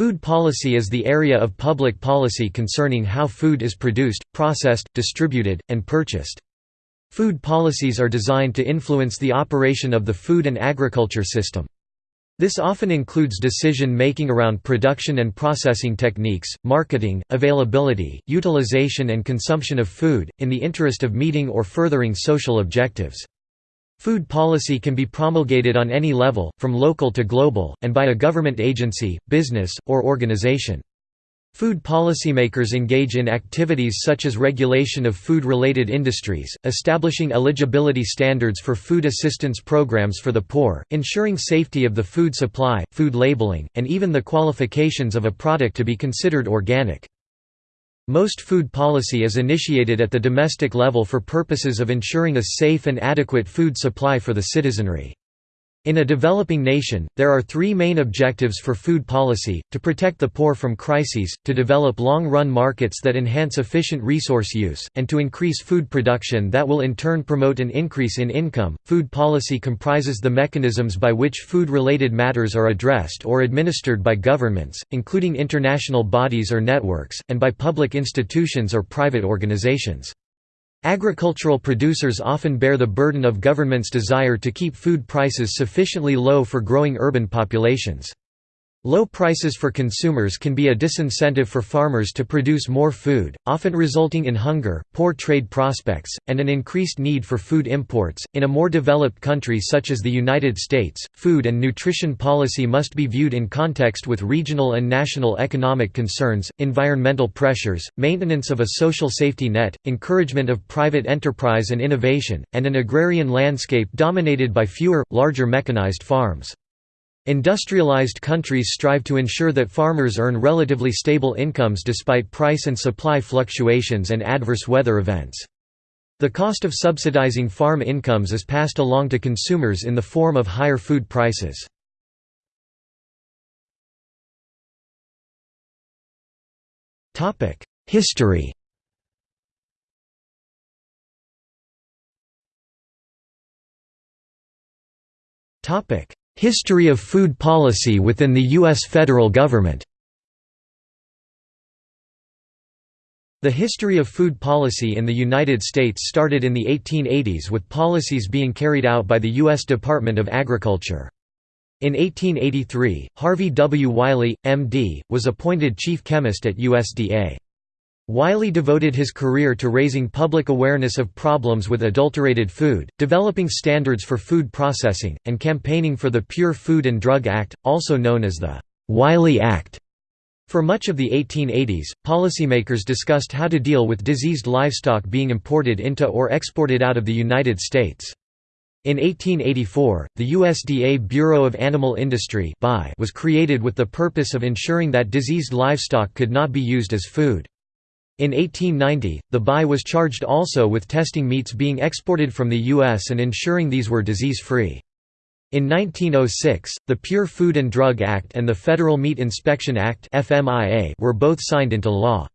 Food policy is the area of public policy concerning how food is produced, processed, distributed, and purchased. Food policies are designed to influence the operation of the food and agriculture system. This often includes decision-making around production and processing techniques, marketing, availability, utilization and consumption of food, in the interest of meeting or furthering social objectives. Food policy can be promulgated on any level, from local to global, and by a government agency, business, or organization. Food policymakers engage in activities such as regulation of food-related industries, establishing eligibility standards for food assistance programs for the poor, ensuring safety of the food supply, food labeling, and even the qualifications of a product to be considered organic. Most food policy is initiated at the domestic level for purposes of ensuring a safe and adequate food supply for the citizenry. In a developing nation, there are three main objectives for food policy, to protect the poor from crises, to develop long-run markets that enhance efficient resource use, and to increase food production that will in turn promote an increase in income. Food policy comprises the mechanisms by which food-related matters are addressed or administered by governments, including international bodies or networks, and by public institutions or private organizations. Agricultural producers often bear the burden of government's desire to keep food prices sufficiently low for growing urban populations. Low prices for consumers can be a disincentive for farmers to produce more food, often resulting in hunger, poor trade prospects, and an increased need for food imports. In a more developed country such as the United States, food and nutrition policy must be viewed in context with regional and national economic concerns, environmental pressures, maintenance of a social safety net, encouragement of private enterprise and innovation, and an agrarian landscape dominated by fewer, larger mechanized farms. Industrialized countries strive to ensure that farmers earn relatively stable incomes despite price and supply fluctuations and adverse weather events. The cost of subsidizing farm incomes is passed along to consumers in the form of higher food prices. History Topic: History of food policy within the U.S. federal government The history of food policy in the United States started in the 1880s with policies being carried out by the U.S. Department of Agriculture. In 1883, Harvey W. Wiley, M.D., was appointed chief chemist at USDA. Wiley devoted his career to raising public awareness of problems with adulterated food, developing standards for food processing, and campaigning for the Pure Food and Drug Act, also known as the Wiley Act. For much of the 1880s, policymakers discussed how to deal with diseased livestock being imported into or exported out of the United States. In 1884, the USDA Bureau of Animal Industry was created with the purpose of ensuring that diseased livestock could not be used as food. In 1890, the BI was charged also with testing meats being exported from the U.S. and ensuring these were disease-free. In 1906, the Pure Food and Drug Act and the Federal Meat Inspection Act were both signed into law.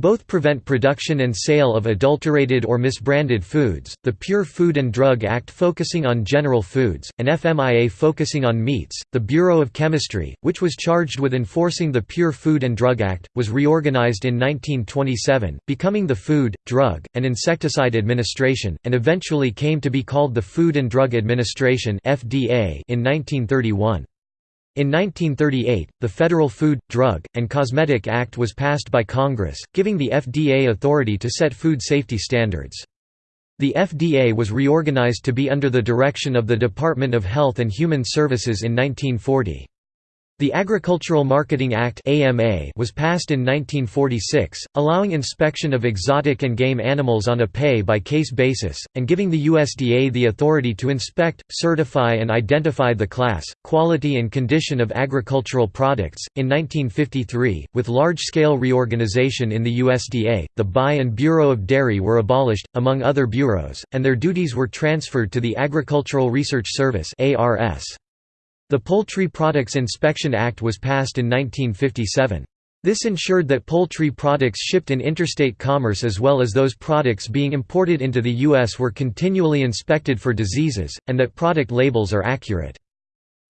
Both prevent production and sale of adulterated or misbranded foods, the Pure Food and Drug Act focusing on general foods, and FMIA focusing on meats. The Bureau of Chemistry, which was charged with enforcing the Pure Food and Drug Act, was reorganized in 1927, becoming the Food, Drug, and Insecticide Administration, and eventually came to be called the Food and Drug Administration in 1931. In 1938, the Federal Food, Drug, and Cosmetic Act was passed by Congress, giving the FDA authority to set food safety standards. The FDA was reorganized to be under the direction of the Department of Health and Human Services in 1940. The Agricultural Marketing Act was passed in 1946, allowing inspection of exotic and game animals on a pay-by-case basis, and giving the USDA the authority to inspect, certify and identify the class, quality and condition of agricultural products. In 1953, with large-scale reorganization in the USDA, the BI and Bureau of Dairy were abolished, among other bureaus, and their duties were transferred to the Agricultural Research Service ARS. The Poultry Products Inspection Act was passed in 1957. This ensured that poultry products shipped in interstate commerce as well as those products being imported into the U.S. were continually inspected for diseases, and that product labels are accurate.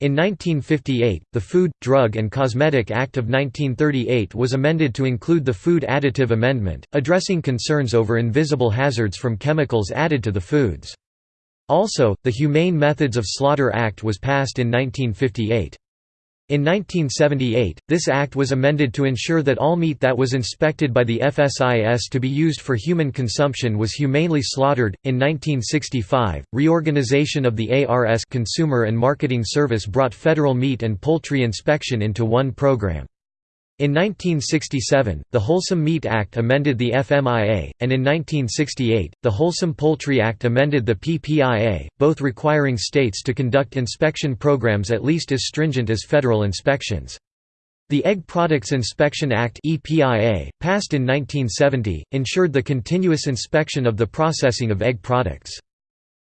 In 1958, the Food, Drug and Cosmetic Act of 1938 was amended to include the Food Additive Amendment, addressing concerns over invisible hazards from chemicals added to the foods. Also, the Humane Methods of Slaughter Act was passed in 1958. In 1978, this act was amended to ensure that all meat that was inspected by the FSIS to be used for human consumption was humanely slaughtered. In 1965, reorganization of the ARS Consumer and Marketing Service brought federal meat and poultry inspection into one program. In 1967, the Wholesome Meat Act amended the FMIA, and in 1968, the Wholesome Poultry Act amended the PPIA, both requiring states to conduct inspection programs at least as stringent as federal inspections. The Egg Products Inspection Act EPIA, passed in 1970, ensured the continuous inspection of the processing of egg products.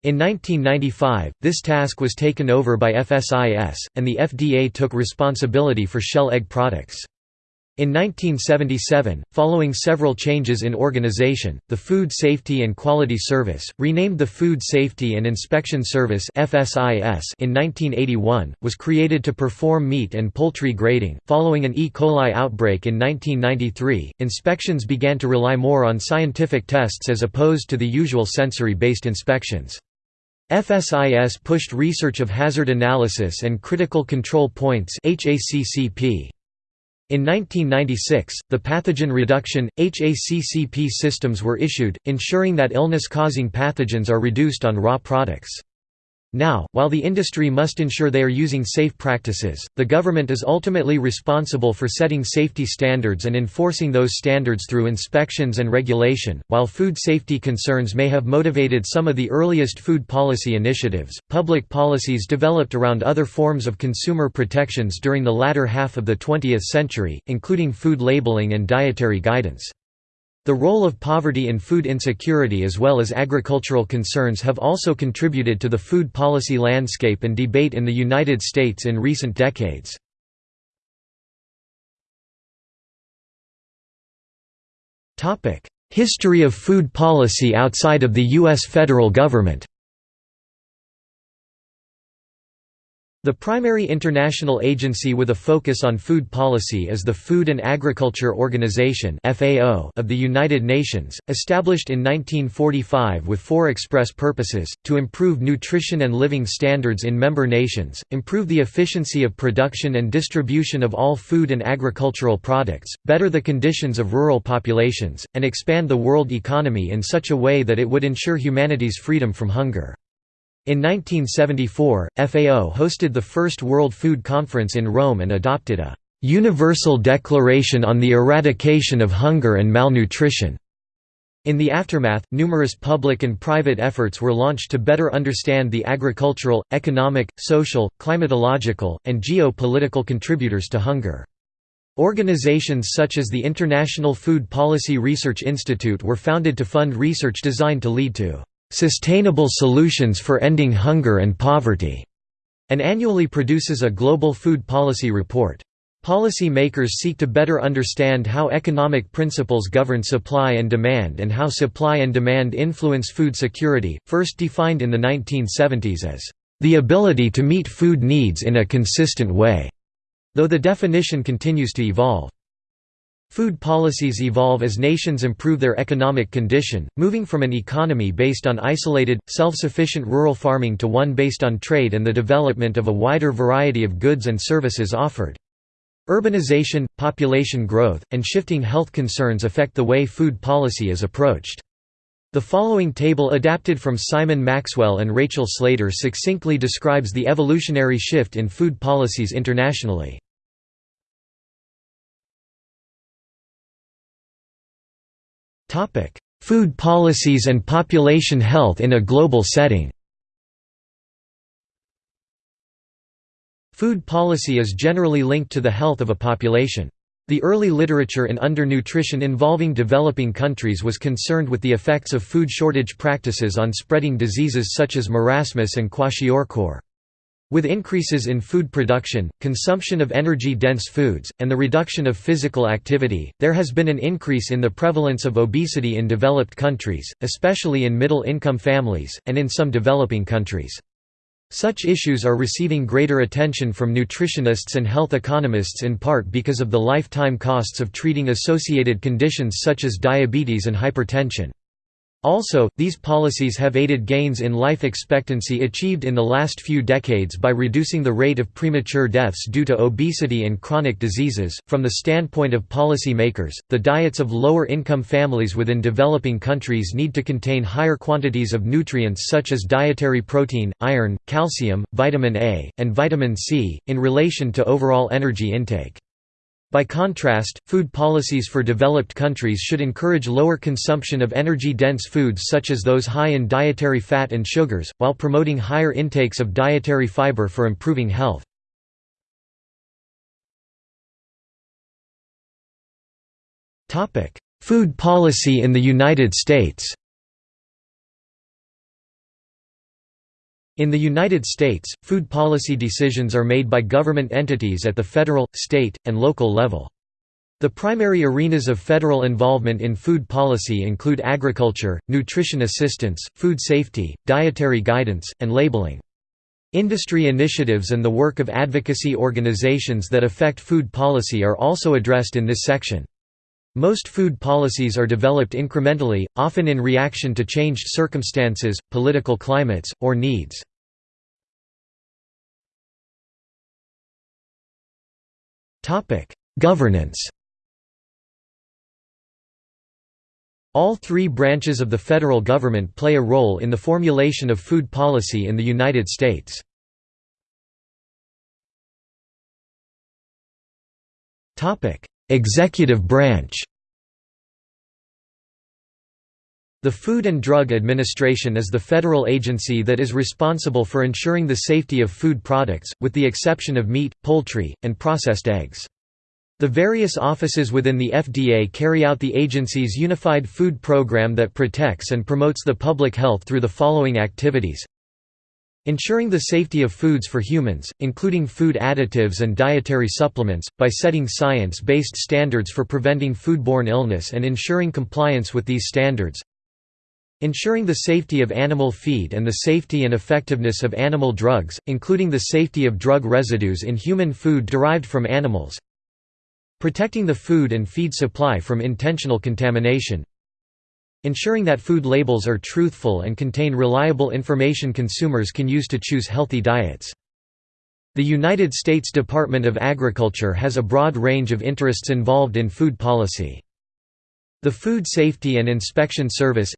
In 1995, this task was taken over by FSIS, and the FDA took responsibility for shell egg products. In 1977, following several changes in organization, the Food Safety and Quality Service, renamed the Food Safety and Inspection Service in 1981, was created to perform meat and poultry grading. Following an E. coli outbreak in 1993, inspections began to rely more on scientific tests as opposed to the usual sensory-based inspections. FSIS pushed research of hazard analysis and critical control points (HACCP). In 1996, the pathogen reduction, HACCP systems were issued, ensuring that illness-causing pathogens are reduced on raw products. Now, while the industry must ensure they are using safe practices, the government is ultimately responsible for setting safety standards and enforcing those standards through inspections and regulation. While food safety concerns may have motivated some of the earliest food policy initiatives, public policies developed around other forms of consumer protections during the latter half of the 20th century, including food labeling and dietary guidance. The role of poverty and food insecurity as well as agricultural concerns have also contributed to the food policy landscape and debate in the United States in recent decades. History of food policy outside of the U.S. federal government The primary international agency with a focus on food policy is the Food and Agriculture Organization of the United Nations, established in 1945 with four express purposes, to improve nutrition and living standards in member nations, improve the efficiency of production and distribution of all food and agricultural products, better the conditions of rural populations, and expand the world economy in such a way that it would ensure humanity's freedom from hunger. In 1974, FAO hosted the first World Food Conference in Rome and adopted a «Universal Declaration on the Eradication of Hunger and Malnutrition». In the aftermath, numerous public and private efforts were launched to better understand the agricultural, economic, social, climatological, and geo-political contributors to hunger. Organizations such as the International Food Policy Research Institute were founded to fund research designed to lead to Sustainable Solutions for Ending Hunger and Poverty, and annually produces a global food policy report. Policy makers seek to better understand how economic principles govern supply and demand and how supply and demand influence food security, first defined in the 1970s as the ability to meet food needs in a consistent way, though the definition continues to evolve. Food policies evolve as nations improve their economic condition, moving from an economy based on isolated, self-sufficient rural farming to one based on trade and the development of a wider variety of goods and services offered. Urbanization, population growth, and shifting health concerns affect the way food policy is approached. The following table adapted from Simon Maxwell and Rachel Slater succinctly describes the evolutionary shift in food policies internationally. Topic: Food policies and population health in a global setting. Food policy is generally linked to the health of a population. The early literature in undernutrition involving developing countries was concerned with the effects of food shortage practices on spreading diseases such as marasmus and kwashiorkor. With increases in food production, consumption of energy-dense foods, and the reduction of physical activity, there has been an increase in the prevalence of obesity in developed countries, especially in middle-income families, and in some developing countries. Such issues are receiving greater attention from nutritionists and health economists in part because of the lifetime costs of treating associated conditions such as diabetes and hypertension. Also, these policies have aided gains in life expectancy achieved in the last few decades by reducing the rate of premature deaths due to obesity and chronic diseases. From the standpoint of policy makers, the diets of lower income families within developing countries need to contain higher quantities of nutrients such as dietary protein, iron, calcium, vitamin A, and vitamin C, in relation to overall energy intake. By contrast, food policies for developed countries should encourage lower consumption of energy-dense foods such as those high in dietary fat and sugars, while promoting higher intakes of dietary fiber for improving health. Food policy in the United States In the United States, food policy decisions are made by government entities at the federal, state, and local level. The primary arenas of federal involvement in food policy include agriculture, nutrition assistance, food safety, dietary guidance, and labeling. Industry initiatives and the work of advocacy organizations that affect food policy are also addressed in this section. Most food policies are developed incrementally, often in reaction to changed circumstances, political climates, or needs. Governance All three branches of the federal government play a role in the formulation of food policy in the United States. Executive branch The Food and Drug Administration is the federal agency that is responsible for ensuring the safety of food products, with the exception of meat, poultry, and processed eggs. The various offices within the FDA carry out the agency's Unified Food Program that protects and promotes the public health through the following activities Ensuring the safety of foods for humans, including food additives and dietary supplements, by setting science-based standards for preventing foodborne illness and ensuring compliance with these standards Ensuring the safety of animal feed and the safety and effectiveness of animal drugs, including the safety of drug residues in human food derived from animals. Protecting the food and feed supply from intentional contamination. Ensuring that food labels are truthful and contain reliable information consumers can use to choose healthy diets. The United States Department of Agriculture has a broad range of interests involved in food policy. The Food Safety and Inspection Service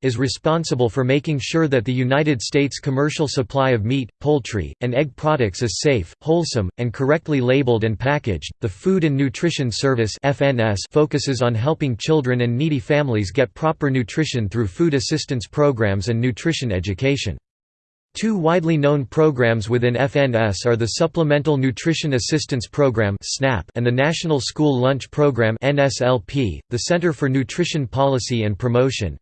is responsible for making sure that the United States commercial supply of meat, poultry, and egg products is safe, wholesome, and correctly labeled and packaged. The Food and Nutrition Service focuses on helping children and needy families get proper nutrition through food assistance programs and nutrition education. Two widely known programs within FNS are the Supplemental Nutrition Assistance Program and the National School Lunch Program The Center for Nutrition Policy and Promotion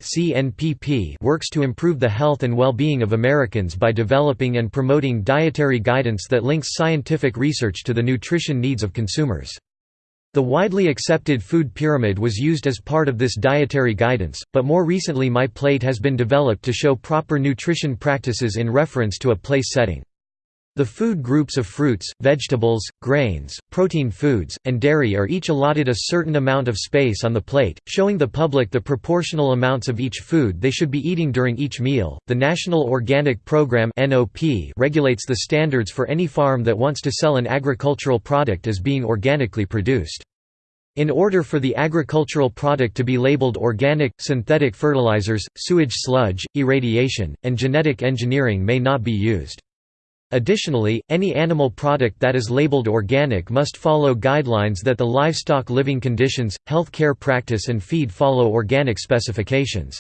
works to improve the health and well-being of Americans by developing and promoting dietary guidance that links scientific research to the nutrition needs of consumers. The widely accepted food pyramid was used as part of this dietary guidance, but more recently My Plate has been developed to show proper nutrition practices in reference to a place setting. The food groups of fruits, vegetables, grains, protein foods, and dairy are each allotted a certain amount of space on the plate, showing the public the proportional amounts of each food they should be eating during each meal. The National Organic Program (NOP) regulates the standards for any farm that wants to sell an agricultural product as being organically produced. In order for the agricultural product to be labeled organic, synthetic fertilizers, sewage sludge, irradiation, and genetic engineering may not be used. Additionally, any animal product that is labeled organic must follow guidelines that the livestock living conditions, health care practice and feed follow organic specifications.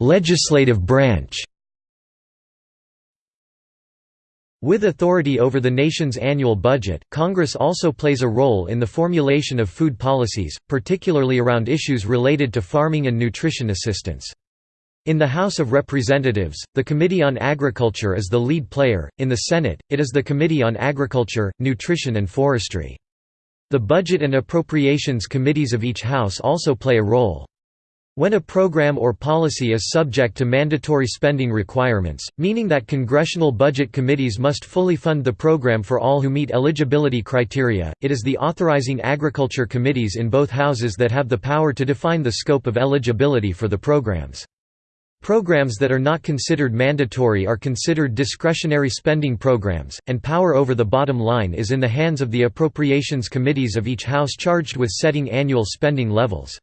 Legislative branch With authority over the nation's annual budget, Congress also plays a role in the formulation of food policies, particularly around issues related to farming and nutrition assistance. In the House of Representatives, the Committee on Agriculture is the lead player, in the Senate, it is the Committee on Agriculture, Nutrition and Forestry. The Budget and Appropriations Committees of each House also play a role. When a program or policy is subject to mandatory spending requirements, meaning that congressional budget committees must fully fund the program for all who meet eligibility criteria, it is the authorizing agriculture committees in both houses that have the power to define the scope of eligibility for the programs. Programs that are not considered mandatory are considered discretionary spending programs, and power over the bottom line is in the hands of the appropriations committees of each house charged with setting annual spending levels.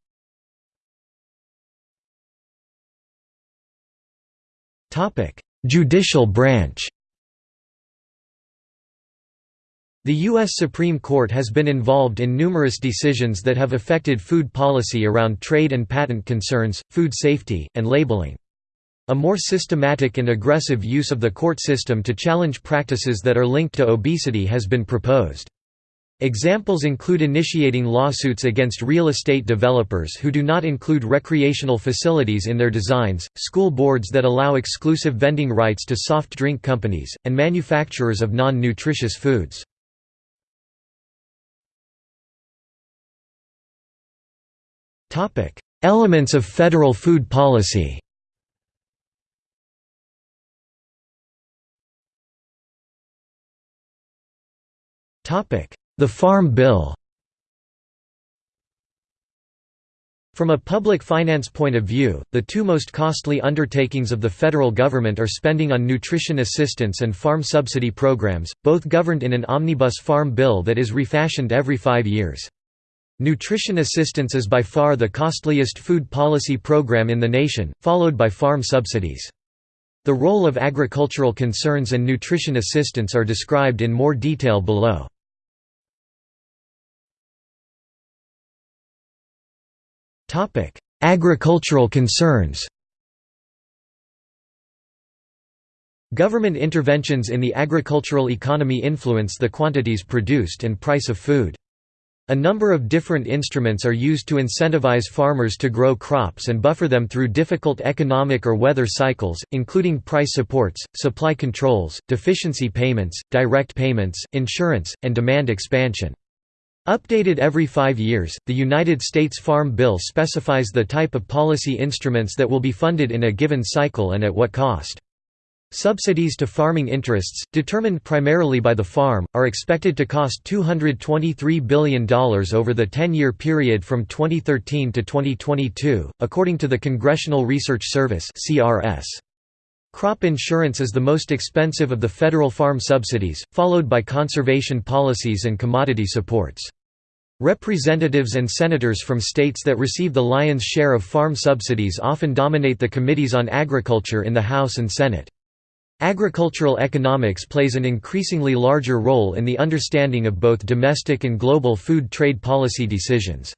Judicial branch The U.S. Supreme Court has been involved in numerous decisions that have affected food policy around trade and patent concerns, food safety, and labeling. A more systematic and aggressive use of the court system to challenge practices that are linked to obesity has been proposed. Examples include initiating lawsuits against real estate developers who do not include recreational facilities in their designs, school boards that allow exclusive vending rights to soft drink companies, and manufacturers of non-nutritious foods. Elements of federal food policy the Farm Bill From a public finance point of view, the two most costly undertakings of the federal government are spending on nutrition assistance and farm subsidy programs, both governed in an omnibus farm bill that is refashioned every five years. Nutrition assistance is by far the costliest food policy program in the nation, followed by farm subsidies. The role of agricultural concerns and nutrition assistance are described in more detail below. Topic: Agricultural concerns. Government interventions in the agricultural economy influence the quantities produced and price of food. A number of different instruments are used to incentivize farmers to grow crops and buffer them through difficult economic or weather cycles, including price supports, supply controls, deficiency payments, direct payments, insurance, and demand expansion. Updated every five years, the United States Farm Bill specifies the type of policy instruments that will be funded in a given cycle and at what cost. Subsidies to farming interests, determined primarily by the farm, are expected to cost $223 billion over the 10-year period from 2013 to 2022, according to the Congressional Research Service Crop insurance is the most expensive of the federal farm subsidies, followed by conservation policies and commodity supports. Representatives and senators from states that receive the lion's share of farm subsidies often dominate the committees on agriculture in the House and Senate. Agricultural economics plays an increasingly larger role in the understanding of both domestic and global food trade policy decisions.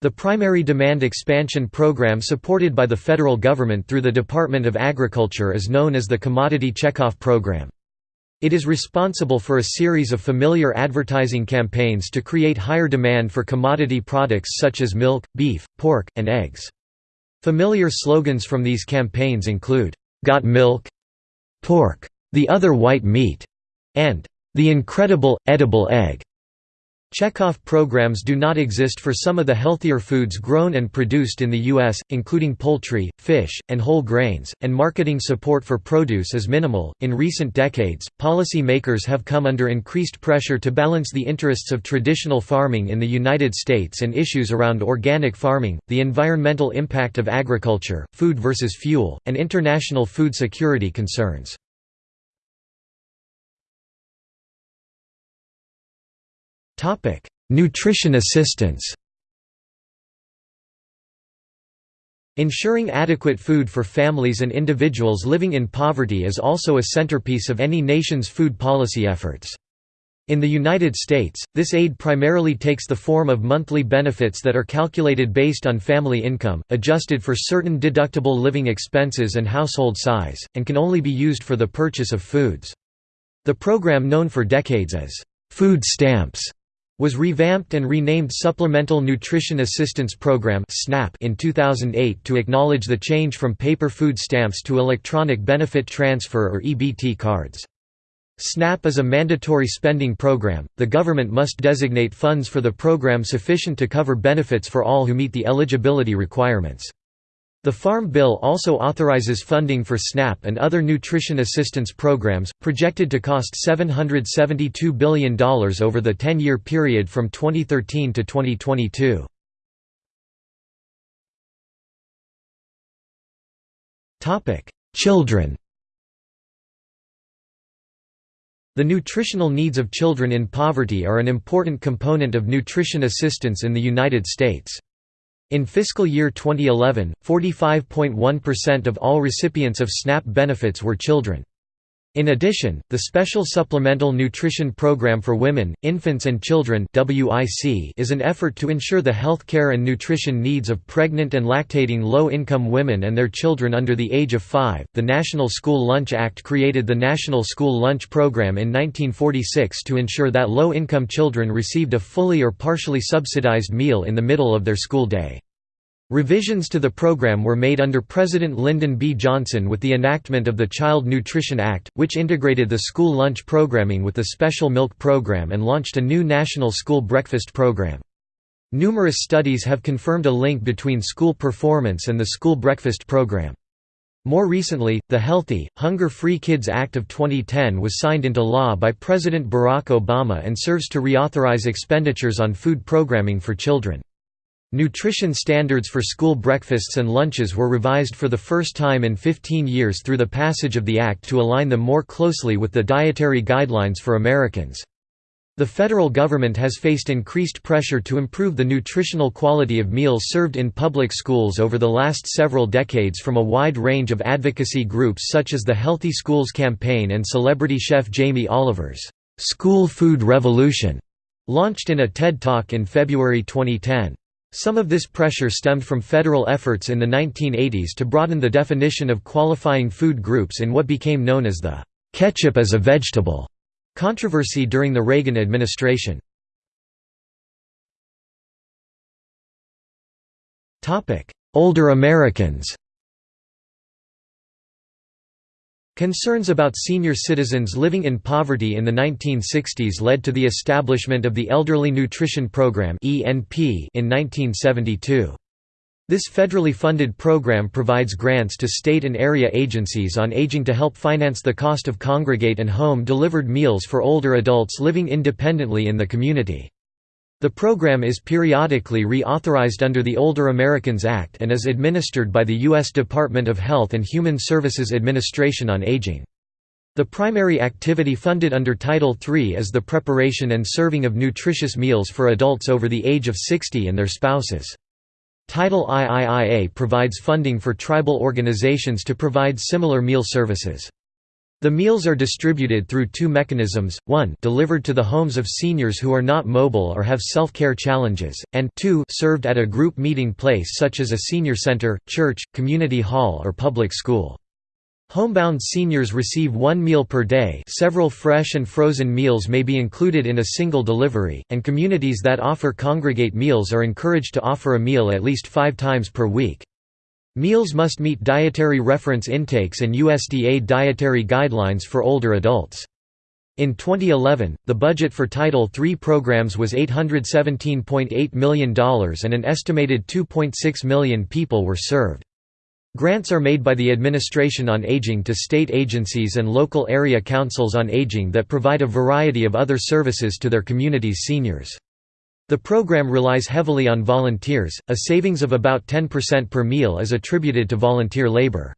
The primary demand expansion program supported by the federal government through the Department of Agriculture is known as the Commodity Checkoff Program. It is responsible for a series of familiar advertising campaigns to create higher demand for commodity products such as milk, beef, pork, and eggs. Familiar slogans from these campaigns include, "'Got milk?' Pork. The other white meat," and "'The incredible, edible egg'". Checkoff programs do not exist for some of the healthier foods grown and produced in the U.S., including poultry, fish, and whole grains, and marketing support for produce is minimal. In recent decades, policy makers have come under increased pressure to balance the interests of traditional farming in the United States and issues around organic farming, the environmental impact of agriculture, food versus fuel, and international food security concerns. Nutrition assistance Ensuring adequate food for families and individuals living in poverty is also a centerpiece of any nation's food policy efforts. In the United States, this aid primarily takes the form of monthly benefits that are calculated based on family income, adjusted for certain deductible living expenses and household size, and can only be used for the purchase of foods. The program known for decades as, "...food stamps", was revamped and renamed Supplemental Nutrition Assistance Program in 2008 to acknowledge the change from paper food stamps to electronic benefit transfer or EBT cards. SNAP is a mandatory spending program, the government must designate funds for the program sufficient to cover benefits for all who meet the eligibility requirements. The Farm Bill also authorizes funding for SNAP and other nutrition assistance programs, projected to cost $772 billion over the 10-year period from 2013 to 2022. Children The nutritional needs of children in poverty are an important component of nutrition assistance in the United States. In fiscal year 2011, 45.1% of all recipients of SNAP benefits were children. In addition, the Special Supplemental Nutrition Program for Women, Infants and Children is an effort to ensure the health care and nutrition needs of pregnant and lactating low-income women and their children under the age of 5. The National School Lunch Act created the National School Lunch Program in 1946 to ensure that low-income children received a fully or partially subsidized meal in the middle of their school day. Revisions to the program were made under President Lyndon B. Johnson with the enactment of the Child Nutrition Act, which integrated the school lunch programming with the special milk program and launched a new national school breakfast program. Numerous studies have confirmed a link between school performance and the school breakfast program. More recently, the Healthy, Hunger-Free Kids Act of 2010 was signed into law by President Barack Obama and serves to reauthorize expenditures on food programming for children. Nutrition standards for school breakfasts and lunches were revised for the first time in 15 years through the passage of the Act to align them more closely with the dietary guidelines for Americans. The federal government has faced increased pressure to improve the nutritional quality of meals served in public schools over the last several decades from a wide range of advocacy groups such as the Healthy Schools Campaign and celebrity chef Jamie Oliver's School Food Revolution, launched in a TED Talk in February 2010. Some of this pressure stemmed from federal efforts in the 1980s to broaden the definition of qualifying food groups in what became known as the "'ketchup as a vegetable' controversy during the Reagan administration. Older Americans Concerns about senior citizens living in poverty in the 1960s led to the establishment of the Elderly Nutrition Program in 1972. This federally funded program provides grants to state and area agencies on aging to help finance the cost of congregate and home-delivered meals for older adults living independently in the community. The program is periodically reauthorized under the Older Americans Act and is administered by the U.S. Department of Health and Human Services Administration on Aging. The primary activity funded under Title III is the preparation and serving of nutritious meals for adults over the age of 60 and their spouses. Title IIIA provides funding for tribal organizations to provide similar meal services. The meals are distributed through two mechanisms, one delivered to the homes of seniors who are not mobile or have self-care challenges, and two served at a group meeting place such as a senior center, church, community hall or public school. Homebound seniors receive one meal per day several fresh and frozen meals may be included in a single delivery, and communities that offer congregate meals are encouraged to offer a meal at least five times per week. Meals must meet dietary reference intakes and USDA dietary guidelines for older adults. In 2011, the budget for Title III programs was $817.8 million and an estimated 2.6 million people were served. Grants are made by the Administration on Aging to state agencies and local area councils on aging that provide a variety of other services to their community's seniors. The program relies heavily on volunteers, a savings of about 10% per meal is attributed to volunteer labor.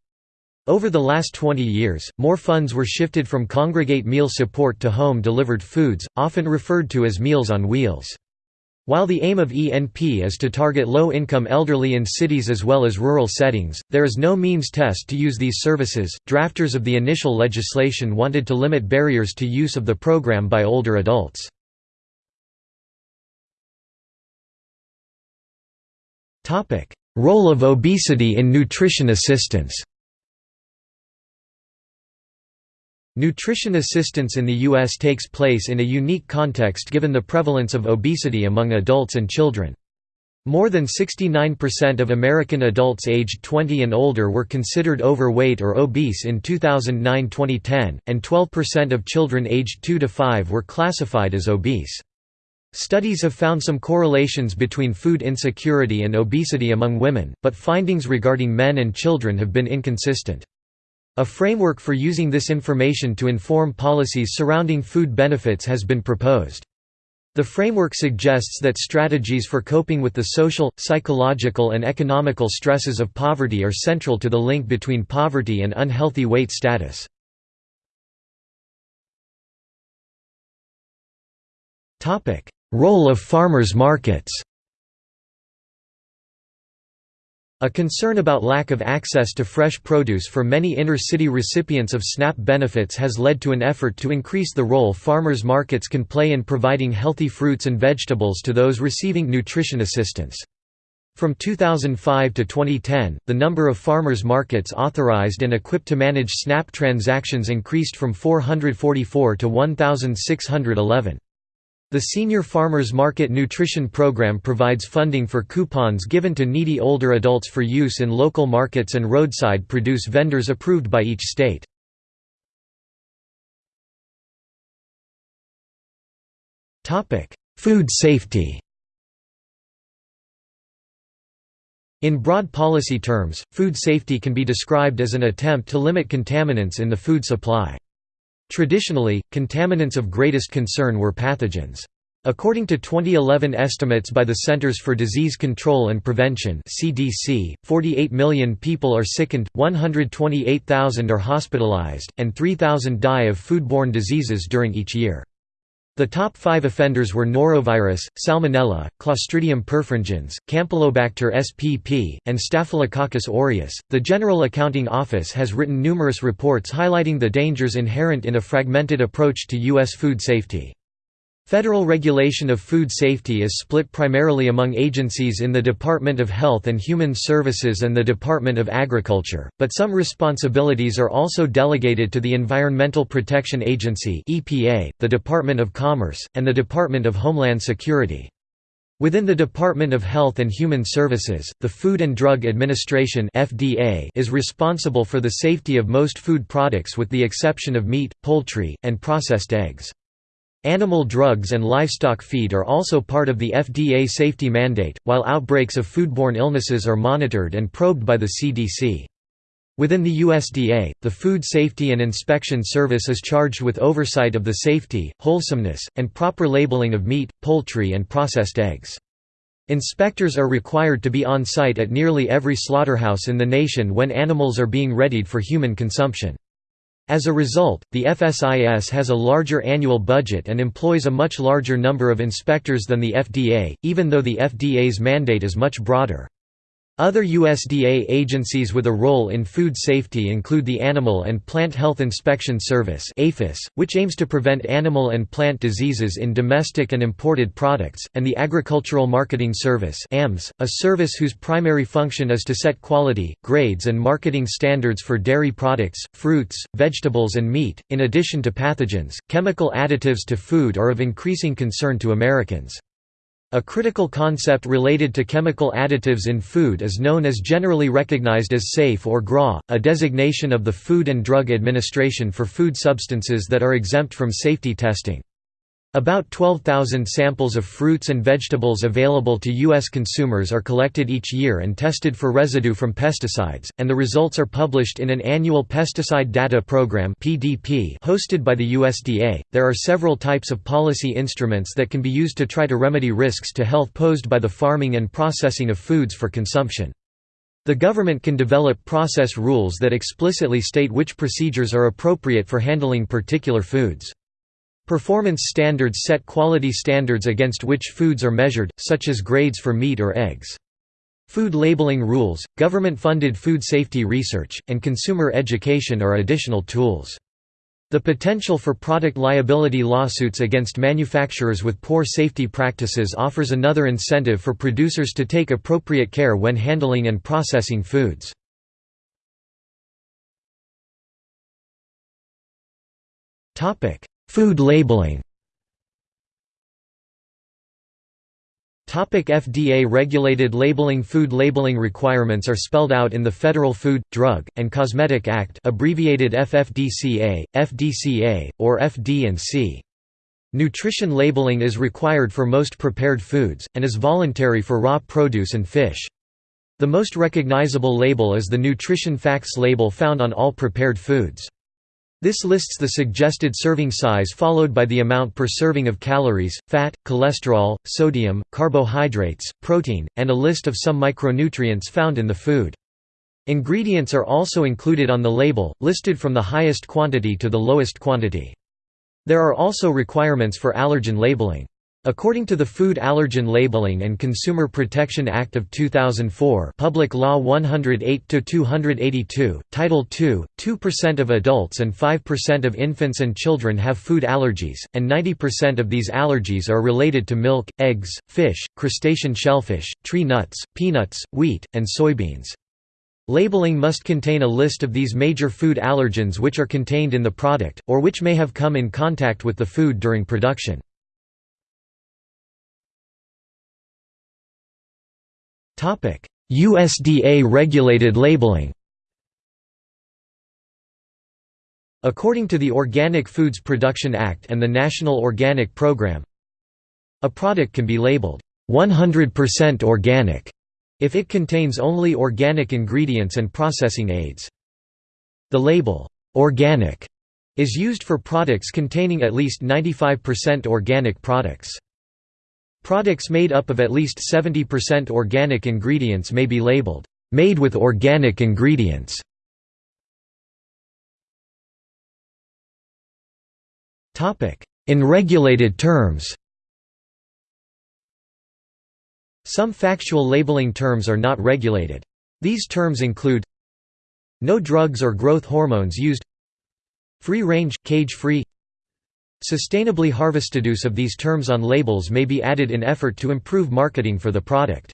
Over the last 20 years, more funds were shifted from congregate meal support to home-delivered foods, often referred to as Meals on Wheels. While the aim of ENP is to target low-income elderly in cities as well as rural settings, there is no means test to use these services. Drafters of the initial legislation wanted to limit barriers to use of the program by older adults. Role of obesity in nutrition assistance Nutrition assistance in the U.S. takes place in a unique context given the prevalence of obesity among adults and children. More than 69% of American adults aged 20 and older were considered overweight or obese in 2009-2010, and 12% of children aged 2 to 5 were classified as obese. Studies have found some correlations between food insecurity and obesity among women, but findings regarding men and children have been inconsistent. A framework for using this information to inform policies surrounding food benefits has been proposed. The framework suggests that strategies for coping with the social, psychological and economical stresses of poverty are central to the link between poverty and unhealthy weight status. Role of farmers' markets A concern about lack of access to fresh produce for many inner-city recipients of SNAP benefits has led to an effort to increase the role farmers' markets can play in providing healthy fruits and vegetables to those receiving nutrition assistance. From 2005 to 2010, the number of farmers' markets authorized and equipped to manage SNAP transactions increased from 444 to 1,611. The Senior Farmers Market Nutrition Program provides funding for coupons given to needy older adults for use in local markets and roadside produce vendors approved by each state. Food safety In broad policy terms, food safety can be described as an attempt to limit contaminants in the food supply. Traditionally, contaminants of greatest concern were pathogens. According to 2011 estimates by the Centers for Disease Control and Prevention (CDC), 48 million people are sickened, 128,000 are hospitalized, and 3,000 die of foodborne diseases during each year. The top five offenders were norovirus, salmonella, Clostridium perfringens, Campylobacter spp, and Staphylococcus aureus. The General Accounting Office has written numerous reports highlighting the dangers inherent in a fragmented approach to U.S. food safety. Federal regulation of food safety is split primarily among agencies in the Department of Health and Human Services and the Department of Agriculture, but some responsibilities are also delegated to the Environmental Protection Agency (EPA), the Department of Commerce, and the Department of Homeland Security. Within the Department of Health and Human Services, the Food and Drug Administration (FDA) is responsible for the safety of most food products with the exception of meat, poultry, and processed eggs. Animal drugs and livestock feed are also part of the FDA safety mandate, while outbreaks of foodborne illnesses are monitored and probed by the CDC. Within the USDA, the Food Safety and Inspection Service is charged with oversight of the safety, wholesomeness, and proper labeling of meat, poultry and processed eggs. Inspectors are required to be on site at nearly every slaughterhouse in the nation when animals are being readied for human consumption. As a result, the FSIS has a larger annual budget and employs a much larger number of inspectors than the FDA, even though the FDA's mandate is much broader. Other USDA agencies with a role in food safety include the Animal and Plant Health Inspection Service which aims to prevent animal and plant diseases in domestic and imported products, and the Agricultural Marketing Service a service whose primary function is to set quality, grades and marketing standards for dairy products, fruits, vegetables and meat. In addition to pathogens, chemical additives to food are of increasing concern to Americans. A critical concept related to chemical additives in food is known as generally recognized as SAFE or GRA, a designation of the Food and Drug Administration for food substances that are exempt from safety testing. About 12,000 samples of fruits and vegetables available to U.S. consumers are collected each year and tested for residue from pesticides, and the results are published in an annual Pesticide Data Program hosted by the USDA. There are several types of policy instruments that can be used to try to remedy risks to health posed by the farming and processing of foods for consumption. The government can develop process rules that explicitly state which procedures are appropriate for handling particular foods. Performance standards set quality standards against which foods are measured, such as grades for meat or eggs. Food labeling rules, government-funded food safety research, and consumer education are additional tools. The potential for product liability lawsuits against manufacturers with poor safety practices offers another incentive for producers to take appropriate care when handling and processing foods. Topic: Food labeling FDA-regulated labeling Food labeling requirements are spelled out in the Federal Food, Drug, and Cosmetic Act abbreviated FFDCA, FDCA, or FD&C. Nutrition labeling is required for most prepared foods, and is voluntary for raw produce and fish. The most recognizable label is the Nutrition Facts label found on all prepared foods. This lists the suggested serving size followed by the amount per serving of calories, fat, cholesterol, sodium, carbohydrates, protein, and a list of some micronutrients found in the food. Ingredients are also included on the label, listed from the highest quantity to the lowest quantity. There are also requirements for allergen labeling. According to the Food Allergen Labeling and Consumer Protection Act of 2004 Public Law 108-282, Title II, 2% of adults and 5% of infants and children have food allergies, and 90% of these allergies are related to milk, eggs, fish, crustacean shellfish, tree nuts, peanuts, wheat, and soybeans. Labeling must contain a list of these major food allergens which are contained in the product, or which may have come in contact with the food during production. USDA-regulated labeling According to the Organic Foods Production Act and the National Organic Program, a product can be labeled 100% organic if it contains only organic ingredients and processing aids. The label organic is used for products containing at least 95% organic products. Products made up of at least 70% organic ingredients may be labeled, "...made with organic ingredients". In regulated terms Some factual labeling terms are not regulated. These terms include No drugs or growth hormones used Free range, cage-free Sustainably harvested use of these terms on labels may be added in effort to improve marketing for the product.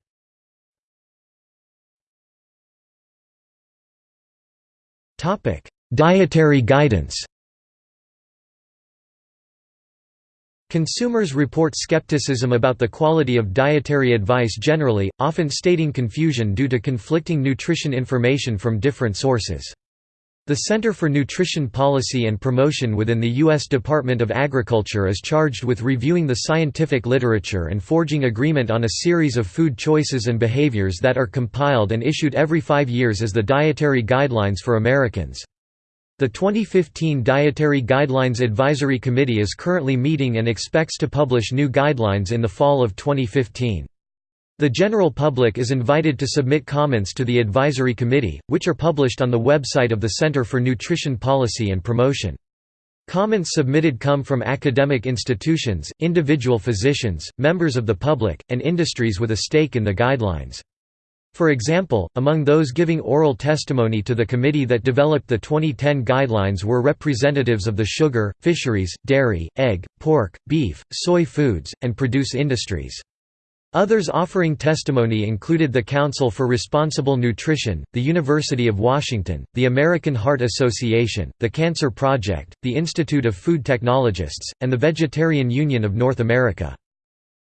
Dietary guidance Consumers report skepticism about the quality of dietary advice generally, often stating confusion due to conflicting nutrition information from different sources. The Center for Nutrition Policy and Promotion within the U.S. Department of Agriculture is charged with reviewing the scientific literature and forging agreement on a series of food choices and behaviors that are compiled and issued every five years as the Dietary Guidelines for Americans. The 2015 Dietary Guidelines Advisory Committee is currently meeting and expects to publish new guidelines in the fall of 2015. The general public is invited to submit comments to the advisory committee, which are published on the website of the Center for Nutrition Policy and Promotion. Comments submitted come from academic institutions, individual physicians, members of the public, and industries with a stake in the guidelines. For example, among those giving oral testimony to the committee that developed the 2010 guidelines were representatives of the sugar, fisheries, dairy, egg, pork, beef, soy foods, and produce industries. Others offering testimony included the Council for Responsible Nutrition, the University of Washington, the American Heart Association, the Cancer Project, the Institute of Food Technologists, and the Vegetarian Union of North America.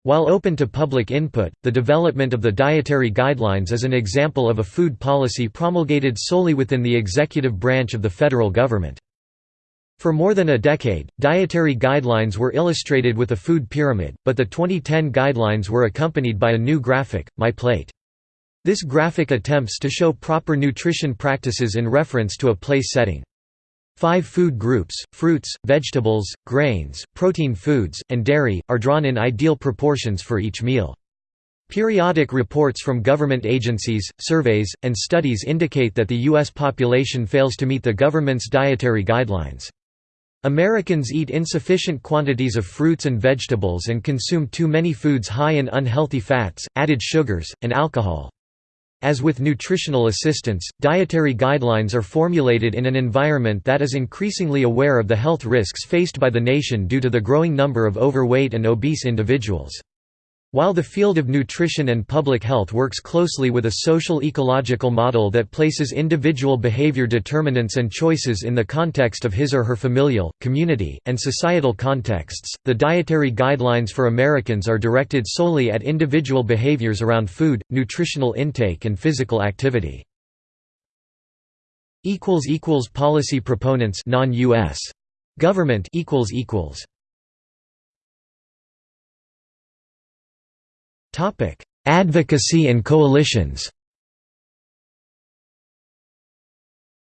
While open to public input, the development of the dietary guidelines is an example of a food policy promulgated solely within the executive branch of the federal government. For more than a decade, dietary guidelines were illustrated with a food pyramid, but the 2010 guidelines were accompanied by a new graphic, My Plate. This graphic attempts to show proper nutrition practices in reference to a place setting. Five food groups, fruits, vegetables, grains, protein foods, and dairy, are drawn in ideal proportions for each meal. Periodic reports from government agencies, surveys, and studies indicate that the U.S. population fails to meet the government's dietary guidelines. Americans eat insufficient quantities of fruits and vegetables and consume too many foods high in unhealthy fats, added sugars, and alcohol. As with nutritional assistance, dietary guidelines are formulated in an environment that is increasingly aware of the health risks faced by the nation due to the growing number of overweight and obese individuals. While the field of nutrition and public health works closely with a social ecological model that places individual behavior determinants and choices in the context of his or her familial, community, and societal contexts, the dietary guidelines for Americans are directed solely at individual behaviors around food, nutritional intake and physical activity. Policy proponents non-US government equals equals Advocacy and coalitions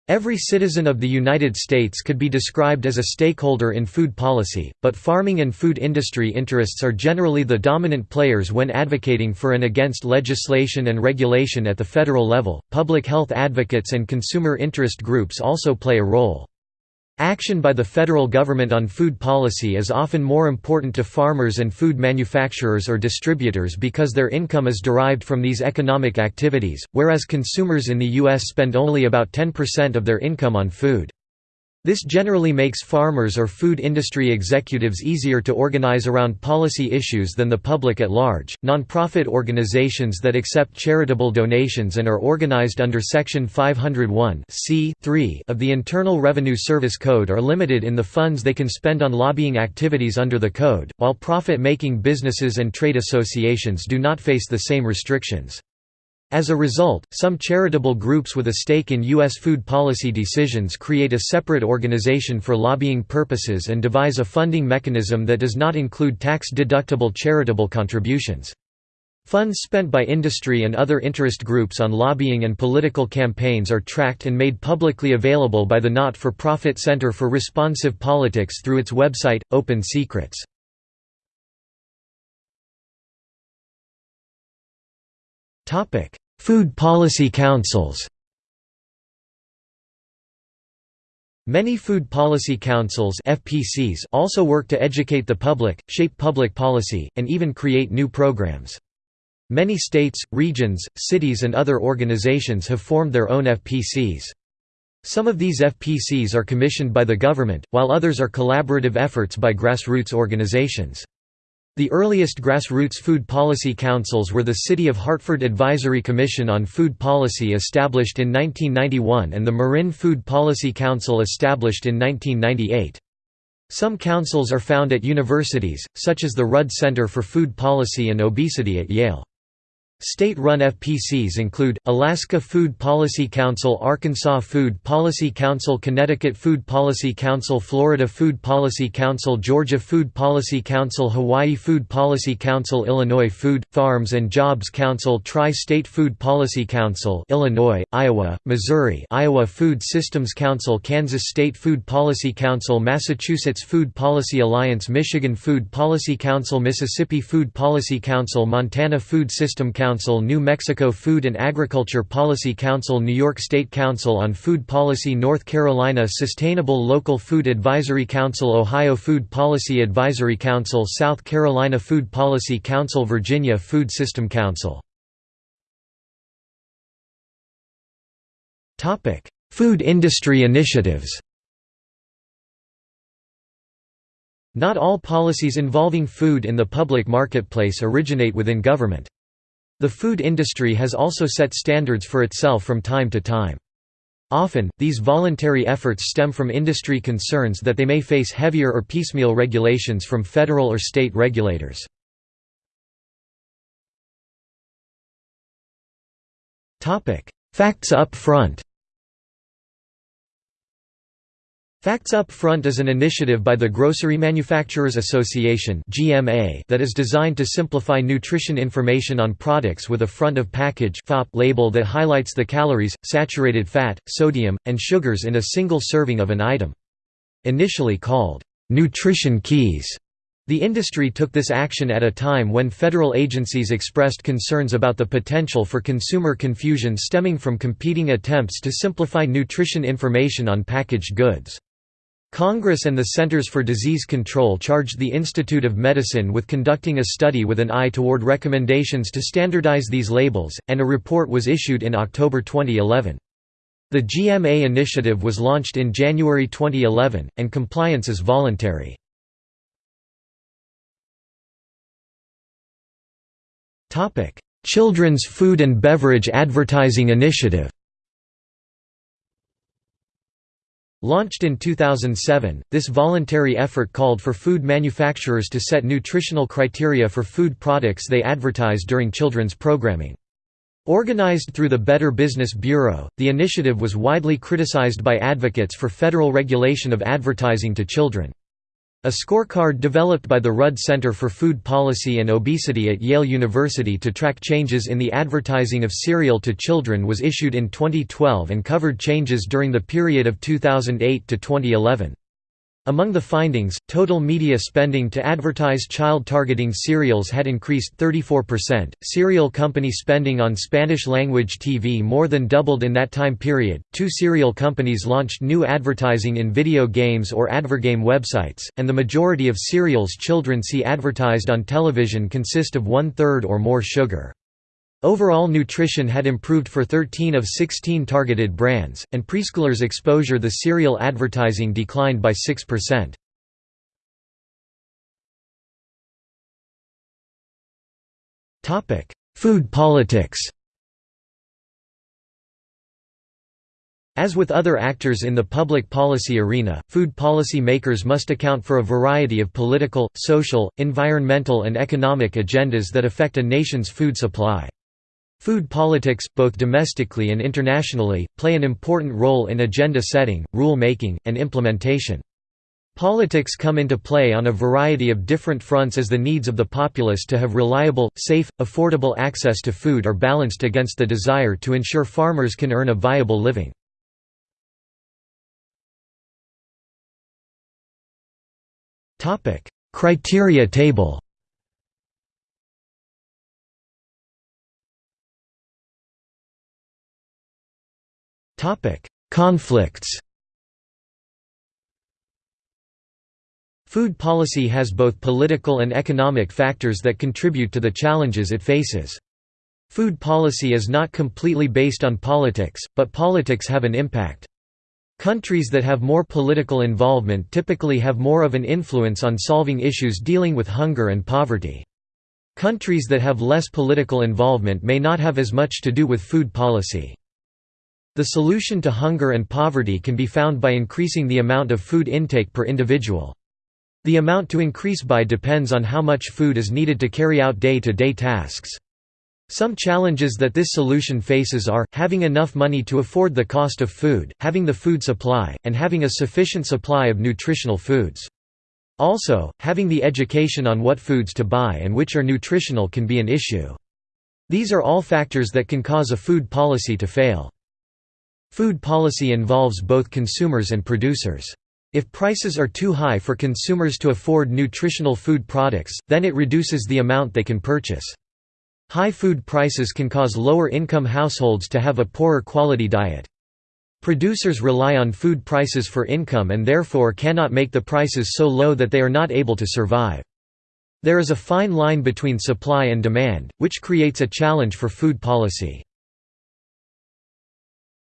Every citizen of the United States could be described as a stakeholder in food policy, but farming and food industry interests are generally the dominant players when advocating for and against legislation and regulation at the federal level. Public health advocates and consumer interest groups also play a role. Action by the federal government on food policy is often more important to farmers and food manufacturers or distributors because their income is derived from these economic activities, whereas consumers in the U.S. spend only about 10% of their income on food. This generally makes farmers or food industry executives easier to organize around policy issues than the public at large. Nonprofit organizations that accept charitable donations and are organized under Section 501 of the Internal Revenue Service Code are limited in the funds they can spend on lobbying activities under the code, while profit making businesses and trade associations do not face the same restrictions. As a result, some charitable groups with a stake in U.S. food policy decisions create a separate organization for lobbying purposes and devise a funding mechanism that does not include tax-deductible charitable contributions. Funds spent by industry and other interest groups on lobbying and political campaigns are tracked and made publicly available by the not-for-profit Center for Responsive Politics through its website, Open Secrets. Food policy councils Many food policy councils FPCs also work to educate the public, shape public policy, and even create new programs. Many states, regions, cities and other organizations have formed their own FPCs. Some of these FPCs are commissioned by the government, while others are collaborative efforts by grassroots organizations. The earliest grassroots food policy councils were the City of Hartford Advisory Commission on Food Policy established in 1991 and the Marin Food Policy Council established in 1998. Some councils are found at universities, such as the Rudd Center for Food Policy and Obesity at Yale. State-run FPCs include, Alaska Food Policy Council Arkansas Food Policy Council Connecticut Food Policy Council Florida Food Policy Council Georgia Food Policy Council Hawaii Food Policy Council Illinois Food, Farms and Jobs Council Tri-State Food Policy Council Illinois, Iowa, Missouri Iowa Food Systems Council Kansas State Food Policy Council Massachusetts Food Policy Alliance Michigan Food Policy Council Mississippi Food Policy Council Montana Food System Council Council New Mexico Food and Agriculture Policy Council New York State Council on Food Policy North Carolina Sustainable Local Food Advisory Council Ohio Food Policy Advisory Council South Carolina Food Policy Council Virginia Food System Council Food industry initiatives Not all policies involving food in the public marketplace originate within government. The food industry has also set standards for itself from time to time. Often, these voluntary efforts stem from industry concerns that they may face heavier or piecemeal regulations from federal or state regulators. Facts up front Facts Up Front is an initiative by the Grocery Manufacturers Association that is designed to simplify nutrition information on products with a front-of-package label that highlights the calories, saturated fat, sodium, and sugars in a single serving of an item. Initially called, "'Nutrition Keys' The industry took this action at a time when federal agencies expressed concerns about the potential for consumer confusion stemming from competing attempts to simplify nutrition information on packaged goods. Congress and the Centers for Disease Control charged the Institute of Medicine with conducting a study with an eye toward recommendations to standardize these labels, and a report was issued in October 2011. The GMA initiative was launched in January 2011, and compliance is voluntary. Children's Food and Beverage Advertising Initiative Launched in 2007, this voluntary effort called for food manufacturers to set nutritional criteria for food products they advertise during children's programming. Organized through the Better Business Bureau, the initiative was widely criticized by advocates for federal regulation of advertising to children. A scorecard developed by the Rudd Center for Food Policy and Obesity at Yale University to track changes in the advertising of cereal to children was issued in 2012 and covered changes during the period of 2008 to 2011. Among the findings, total media spending to advertise child-targeting cereals had increased 34%. Cereal company spending on Spanish-language TV more than doubled in that time period. Two cereal companies launched new advertising in video games or advergame websites, and the majority of cereals children see advertised on television consist of one-third or more sugar. Overall nutrition had improved for 13 of 16 targeted brands, and preschoolers' exposure the cereal advertising declined by 6%. Food politics As with other actors in the public policy arena, food policy makers must account for a variety of political, social, environmental and economic agendas that affect a nation's food supply. Food politics, both domestically and internationally, play an important role in agenda setting, rule making, and implementation. Politics come into play on a variety of different fronts as the needs of the populace to have reliable, safe, affordable access to food are balanced against the desire to ensure farmers can earn a viable living. Criteria table Conflicts Food policy has both political and economic factors that contribute to the challenges it faces. Food policy is not completely based on politics, but politics have an impact. Countries that have more political involvement typically have more of an influence on solving issues dealing with hunger and poverty. Countries that have less political involvement may not have as much to do with food policy. The solution to hunger and poverty can be found by increasing the amount of food intake per individual. The amount to increase by depends on how much food is needed to carry out day-to-day -day tasks. Some challenges that this solution faces are, having enough money to afford the cost of food, having the food supply, and having a sufficient supply of nutritional foods. Also, having the education on what foods to buy and which are nutritional can be an issue. These are all factors that can cause a food policy to fail. Food policy involves both consumers and producers. If prices are too high for consumers to afford nutritional food products, then it reduces the amount they can purchase. High food prices can cause lower-income households to have a poorer quality diet. Producers rely on food prices for income and therefore cannot make the prices so low that they are not able to survive. There is a fine line between supply and demand, which creates a challenge for food policy.